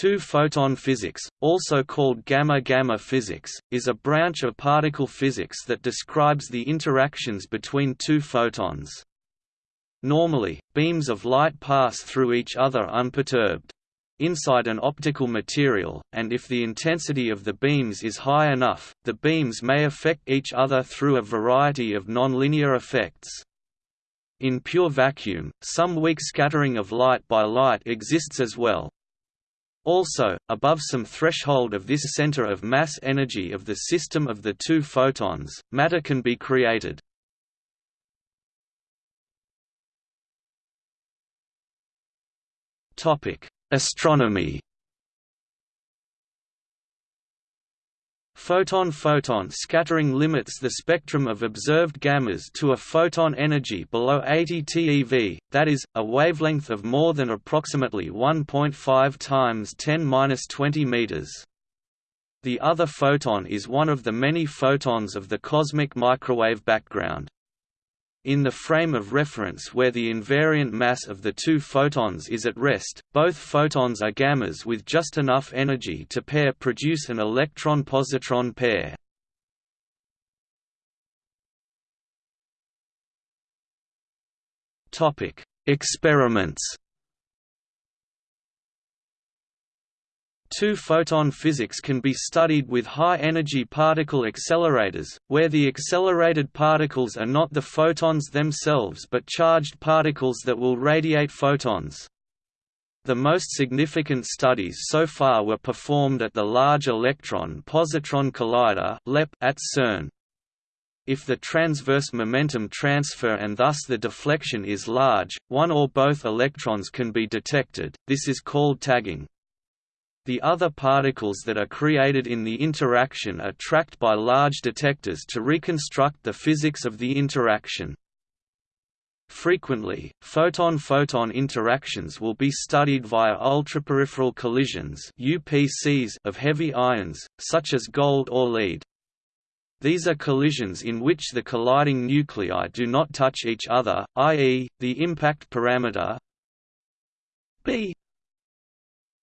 Two-photon physics, also called gamma-gamma physics, is a branch of particle physics that describes the interactions between two photons. Normally, beams of light pass through each other unperturbed. Inside an optical material, and if the intensity of the beams is high enough, the beams may affect each other through a variety of nonlinear effects. In pure vacuum, some weak scattering of light by light exists as well, also, above some threshold of this center of mass energy of the system of the two photons, matter can be created. Astronomy Photon-photon scattering limits the spectrum of observed gammas to a photon energy below 80 TeV, that is, a wavelength of more than approximately 1.5 times 10^-20 meters. The other photon is one of the many photons of the cosmic microwave background. In the frame of reference where the invariant mass of the two photons is at rest, both photons are gammas with just enough energy to pair produce an electron-positron pair. Experiments Two-photon physics can be studied with high-energy particle accelerators, where the accelerated particles are not the photons themselves but charged particles that will radiate photons. The most significant studies so far were performed at the Large Electron-Positron Collider LEP at CERN. If the transverse momentum transfer and thus the deflection is large, one or both electrons can be detected, this is called tagging. The other particles that are created in the interaction are tracked by large detectors to reconstruct the physics of the interaction. Frequently, photon-photon interactions will be studied via ultraperipheral collisions UPCs of heavy ions, such as gold or lead. These are collisions in which the colliding nuclei do not touch each other, i.e., the impact parameter b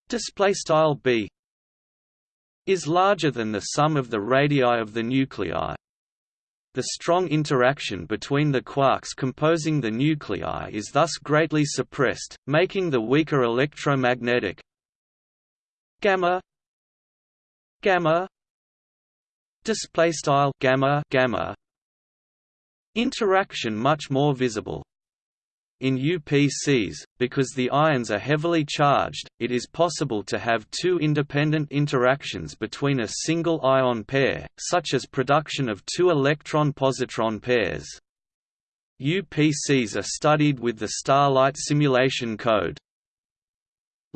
display style b is larger than the sum of the radii of the nuclei. The strong interaction between the quarks composing the nuclei is thus greatly suppressed, making the weaker electromagnetic gamma gamma display style gamma gamma interaction much more visible. In UPCs, because the ions are heavily charged, it is possible to have two independent interactions between a single ion pair, such as production of two electron-positron pairs. UPCs are studied with the Starlight simulation code.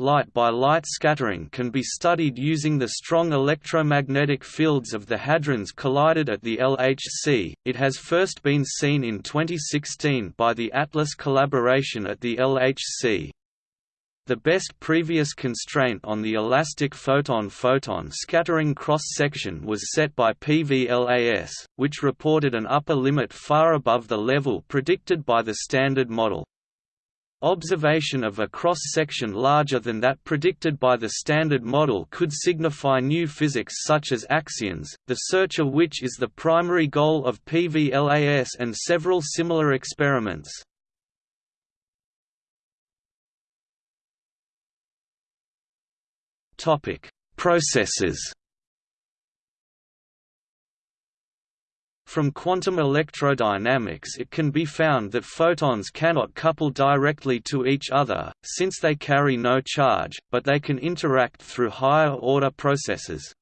Light-by-light scattering can be studied using the strong electromagnetic fields of the hadrons collided at the LHC. It has first been seen in 2016 by the ATLAS collaboration at the LHC. The best previous constraint on the elastic photon-photon scattering cross-section was set by PVLAS, which reported an upper limit far above the level predicted by the Standard Model. Observation of a cross-section larger than that predicted by the Standard Model could signify new physics such as axions, the search of which is the primary goal of PVLAS and several similar experiments. Processes From quantum electrodynamics it can be found that photons cannot couple directly to each other, since they carry no charge, but they can interact through higher-order processes.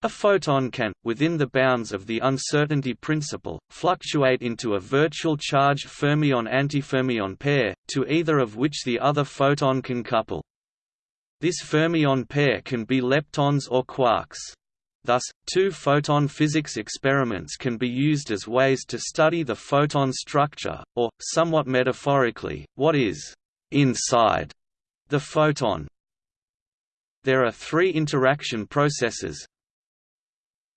A photon can, within the bounds of the uncertainty principle, fluctuate into a virtual charged fermion-antifermion pair, to either of which the other photon can couple. This fermion pair can be leptons or quarks. Thus, two-photon physics experiments can be used as ways to study the photon structure, or, somewhat metaphorically, what is «inside» the photon. There are three interaction processes,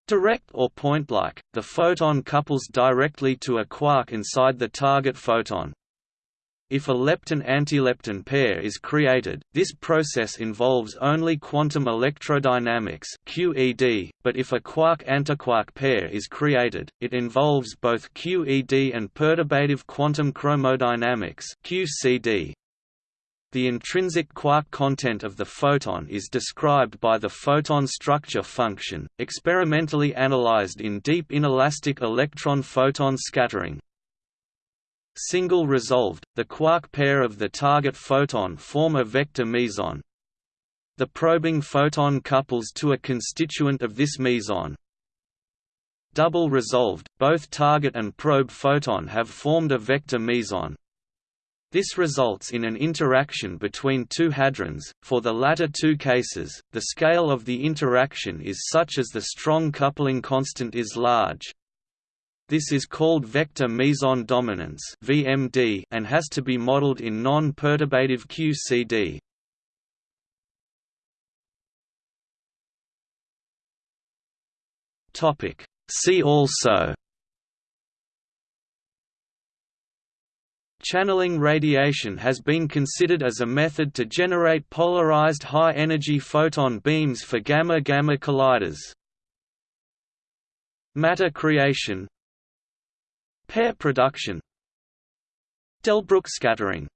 Direct or point-like, the photon couples directly to a quark inside the target photon. If a lepton-antilepton pair is created, this process involves only quantum electrodynamics (QED), but if a quark-antiquark pair is created, it involves both QED and perturbative quantum chromodynamics (QCD). The intrinsic quark content of the photon is described by the photon structure function, experimentally analyzed in deep inelastic electron-photon scattering. Single resolved, the quark pair of the target photon form a vector meson. The probing photon couples to a constituent of this meson. Double resolved, both target and probe photon have formed a vector meson. This results in an interaction between two hadrons. For the latter two cases, the scale of the interaction is such as the strong coupling constant is large. This is called vector meson dominance (VMD) and has to be modeled in non-perturbative QCD. Topic: See also Channeling radiation has been considered as a method to generate polarized high-energy photon beams for gamma-gamma colliders. Matter creation Pair production. Delbruck scattering